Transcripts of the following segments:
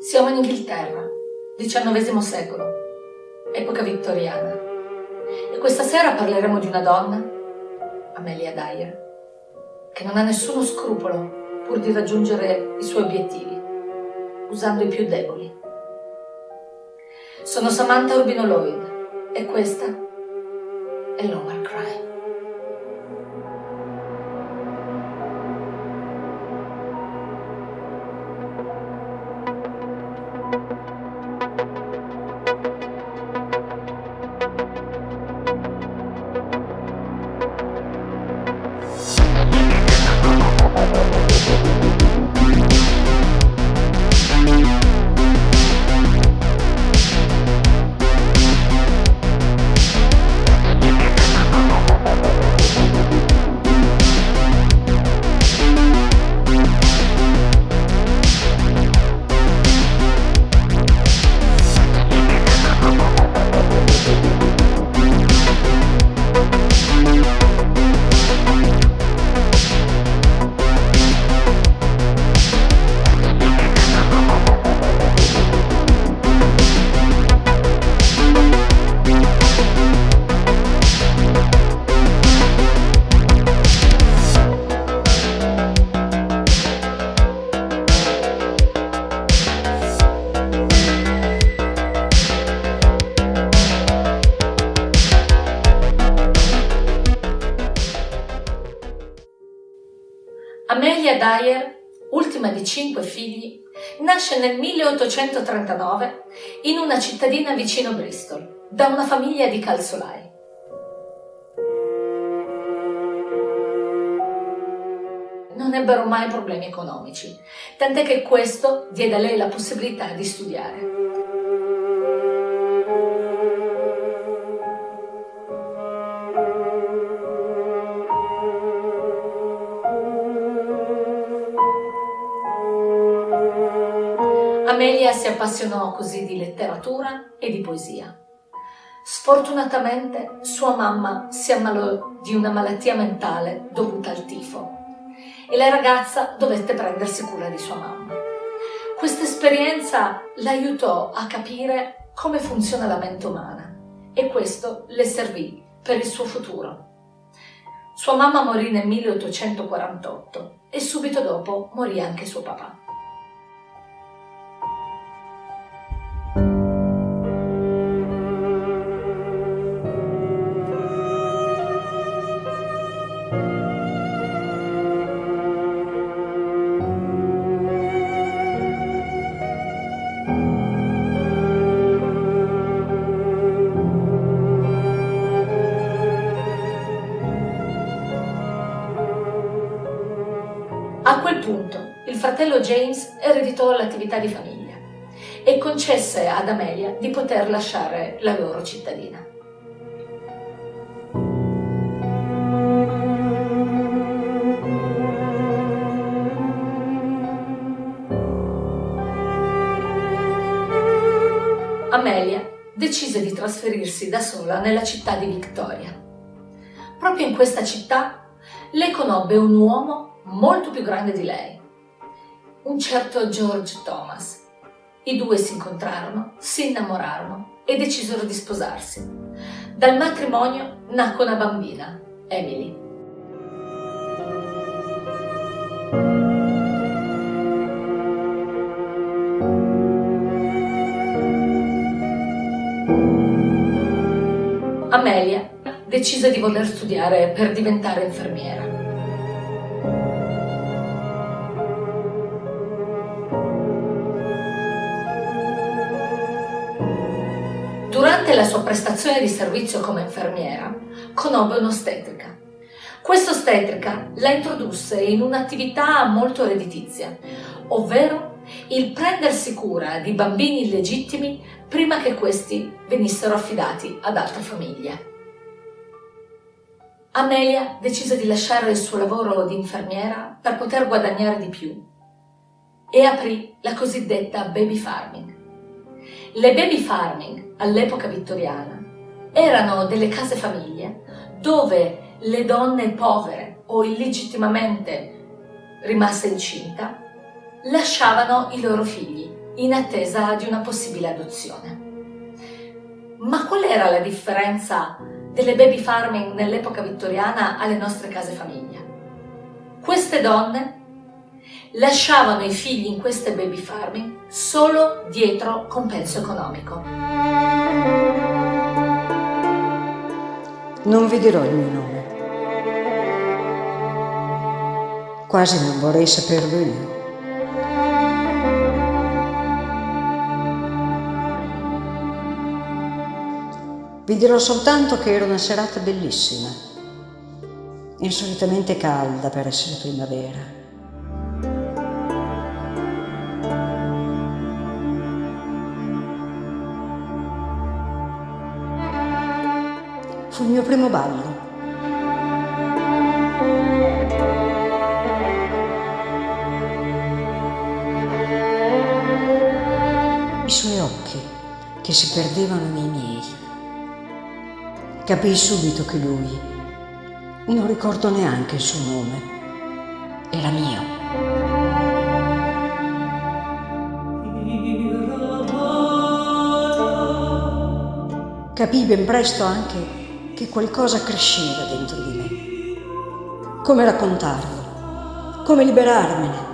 Siamo in Inghilterra, XIX secolo, epoca vittoriana. E questa sera parleremo di una donna, Amelia Dyer, che non ha nessuno scrupolo pur di raggiungere i suoi obiettivi, usando i più deboli. Sono Samantha Rubino Lloyd e questa è Lower Crime. Amelia Dyer, ultima di cinque figli, nasce nel 1839 in una cittadina vicino Bristol, da una famiglia di calzolai. Non ebbero mai problemi economici, tant'è che questo diede a lei la possibilità di studiare. Amelia si appassionò così di letteratura e di poesia. Sfortunatamente sua mamma si ammalò di una malattia mentale dovuta al tifo e la ragazza dovette prendersi cura di sua mamma. Questa esperienza l'aiutò a capire come funziona la mente umana e questo le servì per il suo futuro. Sua mamma morì nel 1848 e subito dopo morì anche suo papà. A quel punto il fratello James ereditò l'attività di famiglia e concesse ad Amelia di poter lasciare la loro cittadina. Amelia decise di trasferirsi da sola nella città di Victoria. Proprio in questa città le conobbe un uomo molto più grande di lei, un certo George Thomas. I due si incontrarono, si innamorarono e decisero di sposarsi. Dal matrimonio nacque una bambina, Emily. Amelia decise di voler studiare per diventare infermiera. La sua prestazione di servizio come infermiera, conobbe un'ostetrica. Questa ostetrica la introdusse in un'attività molto redditizia, ovvero il prendersi cura di bambini illegittimi prima che questi venissero affidati ad altre famiglie. Amelia decise di lasciare il suo lavoro di infermiera per poter guadagnare di più e aprì la cosiddetta baby farming. Le baby farming all'epoca vittoriana erano delle case famiglie dove le donne povere o illegittimamente rimaste incinta lasciavano i loro figli in attesa di una possibile adozione. Ma qual era la differenza delle baby farming nell'epoca vittoriana alle nostre case famiglia? Queste donne lasciavano i figli in queste baby farming solo dietro compenso economico. Non vi dirò il mio nome. Quasi non vorrei saperlo io. Vi dirò soltanto che era una serata bellissima, insolitamente calda per essere primavera. Fu il mio primo ballo. I suoi occhi che si perdevano nei miei. Capii subito che lui, non ricordo neanche il suo nome, era mio. Capii ben presto anche che qualcosa cresceva dentro di me. Come raccontarlo? Come liberarmene?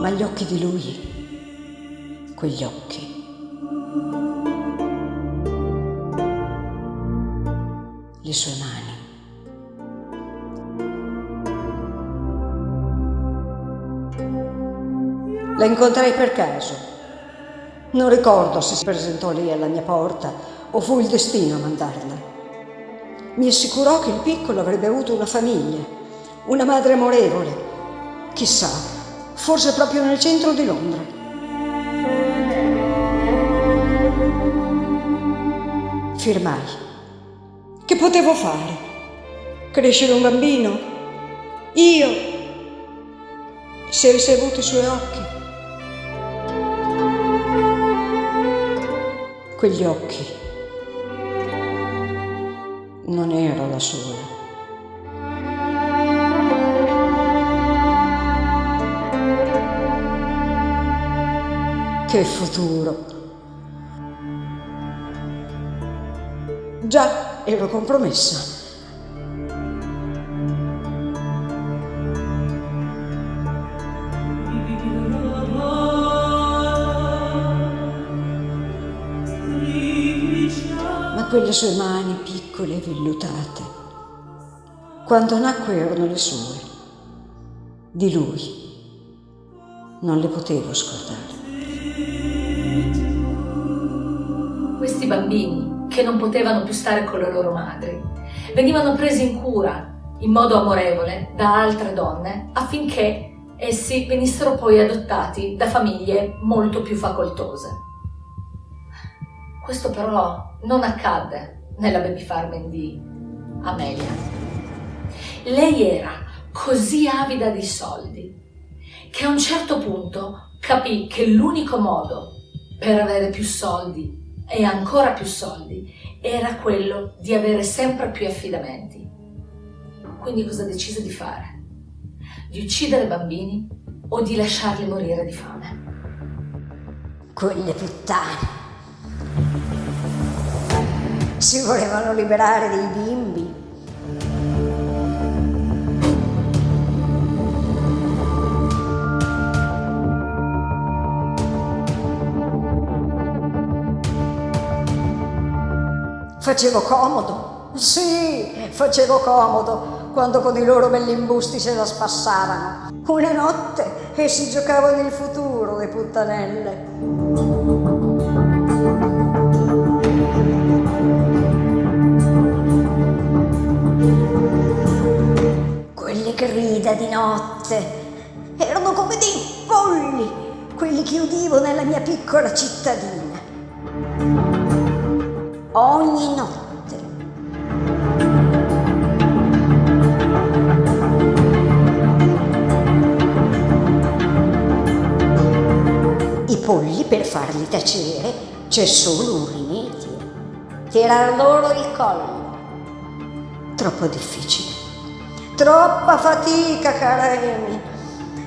Ma gli occhi di lui, quegli occhi, le sue mani, La incontrai per caso non ricordo se si presentò lì alla mia porta o fu il destino a mandarla. Mi assicurò che il piccolo avrebbe avuto una famiglia, una madre amorevole. Chissà, forse proprio nel centro di Londra. Firmai. Che potevo fare? Crescere un bambino? Io? Se avuto i suoi occhi? Quegli occhi. Non ero la sola. Che futuro! Già ero compromessa. Quelle sue mani piccole e vellutate. Quando nacque erano le sue. Di lui non le potevo scordare. Questi bambini, che non potevano più stare con le loro madri, venivano presi in cura in modo amorevole da altre donne affinché essi venissero poi adottati da famiglie molto più facoltose. Questo però non accadde nella baby farming di Amelia. Lei era così avida di soldi che a un certo punto capì che l'unico modo per avere più soldi e ancora più soldi era quello di avere sempre più affidamenti. Quindi cosa decise di fare? Di uccidere bambini o di lasciarli morire di fame? Quelle puttane! Si volevano liberare dei bimbi. Facevo comodo, sì, facevo comodo quando con i loro belli imbusti se la spassavano. Una notte e si giocavano il futuro, le puttanelle. Grida di notte. Erano come dei polli, quelli che udivo nella mia piccola cittadina. Ogni notte. Polli per farli tacere c'è solo un rimedio. Tirar loro il collo. Troppo difficile. Troppa fatica, cara Amy.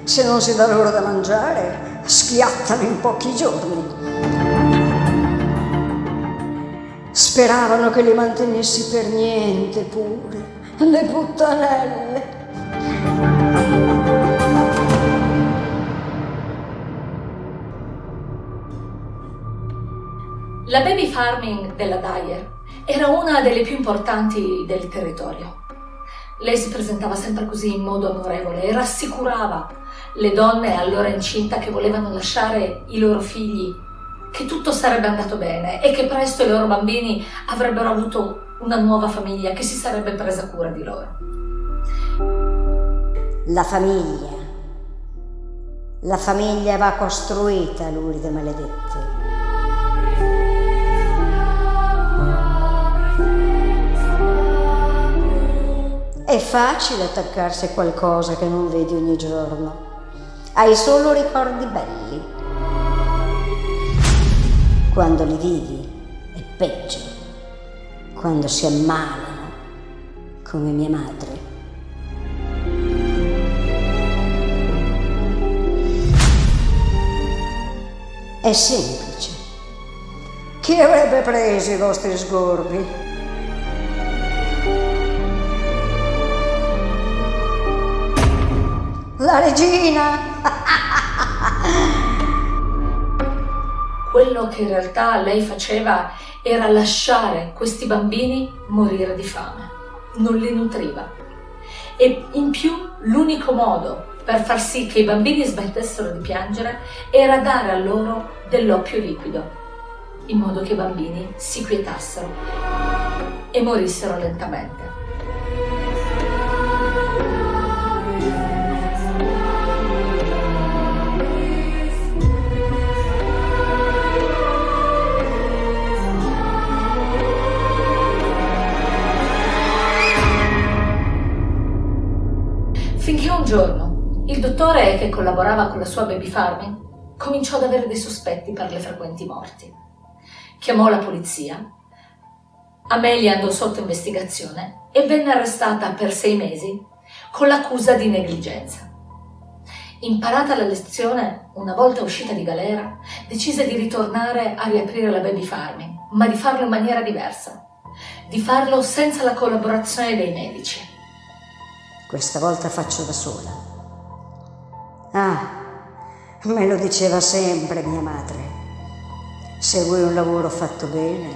Se non si dà loro da mangiare, schiattano in pochi giorni. Speravano che li mantenessi per niente pure, le puttanelle. La baby farming della Dyer era una delle più importanti del territorio. Lei si presentava sempre così in modo onorevole e rassicurava le donne allora incinta che volevano lasciare i loro figli che tutto sarebbe andato bene e che presto i loro bambini avrebbero avuto una nuova famiglia che si sarebbe presa cura di loro. La famiglia. La famiglia va costruita, Lourdes maledette. È facile attaccarsi a qualcosa che non vedi ogni giorno. Hai solo ricordi belli. Quando li vivi è peggio. Quando si ammalano, come mia madre. È semplice. Chi avrebbe preso i vostri sgorbi? La regina! Quello che in realtà lei faceva era lasciare questi bambini morire di fame. Non li nutriva. E in più l'unico modo per far sì che i bambini smettessero di piangere era dare a loro dell'oppio liquido, in modo che i bambini si quietassero e morissero lentamente. Giorno il dottore che collaborava con la sua baby farming cominciò ad avere dei sospetti per le frequenti morti. Chiamò la polizia, Amelia andò sotto investigazione e venne arrestata per sei mesi con l'accusa di negligenza. Imparata la lezione, una volta uscita di galera, decise di ritornare a riaprire la baby farming, ma di farlo in maniera diversa, di farlo senza la collaborazione dei medici. Questa volta faccio da sola. Ah, me lo diceva sempre mia madre. Se vuoi un lavoro fatto bene,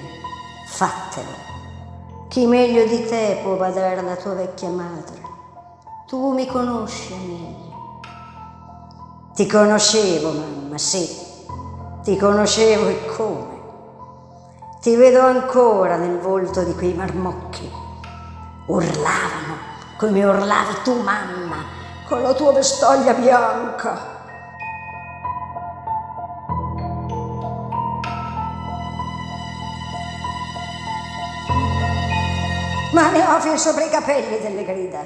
fatelo. Chi meglio di te può badare alla tua vecchia madre? Tu mi conosci, Amelia. Ti conoscevo, mamma, sì. Ti conoscevo e come. Ti vedo ancora nel volto di quei marmocchi. Urlavano come urlavi tu, mamma, con la tua vestaglia bianca. Ma ne ho fin sopra i capelli delle grida.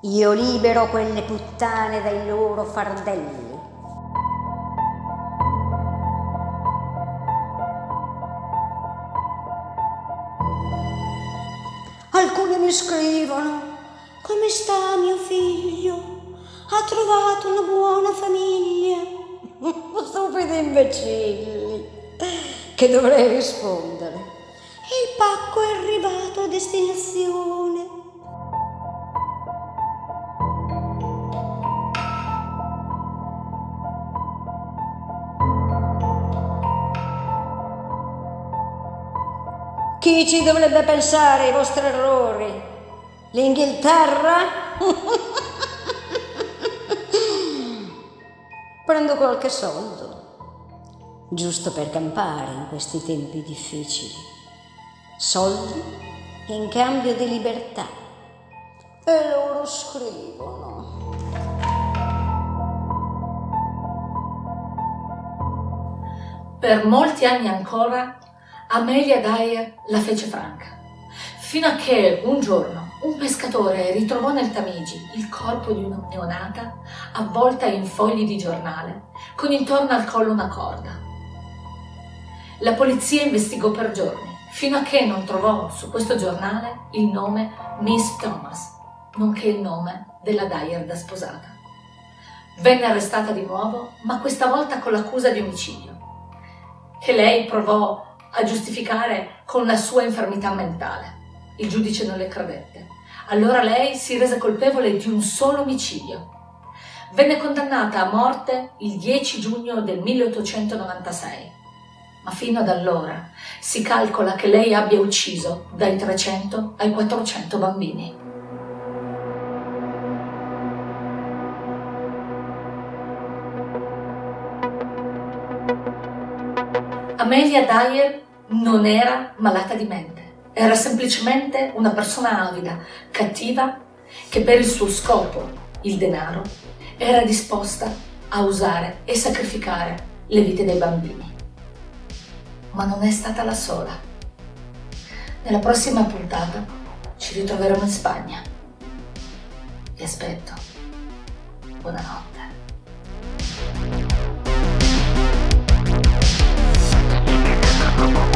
Io libero quelle puttane dai loro fardelli. Alcuni mi scrivono come sta mio figlio? Ha trovato una buona famiglia? Stupidi imbecilli! Che dovrei rispondere? Il pacco è arrivato a destinazione. Chi ci dovrebbe pensare ai vostri errori? L'Inghilterra? Prendo qualche soldo, giusto per campare in questi tempi difficili. Soldi in cambio di libertà. E loro scrivono. Per molti anni ancora Amelia Dyer la fece franca, fino a che un giorno un pescatore ritrovò nel Tamigi il corpo di una neonata avvolta in fogli di giornale, con intorno al collo una corda. La polizia investigò per giorni, fino a che non trovò su questo giornale il nome Miss Thomas, nonché il nome della Dyer da sposata. venne arrestata di nuovo, ma questa volta con l'accusa di omicidio. E lei provò a giustificare con la sua infermità mentale. Il giudice non le credette. Allora lei si rese colpevole di un solo omicidio. Venne condannata a morte il 10 giugno del 1896. Ma fino ad allora si calcola che lei abbia ucciso dai 300 ai 400 bambini. Amelia Dyer non era malata di mente, era semplicemente una persona avida, cattiva, che per il suo scopo, il denaro, era disposta a usare e sacrificare le vite dei bambini. Ma non è stata la sola. Nella prossima puntata ci ritroveremo in Spagna. Vi aspetto. Buonanotte. Come on.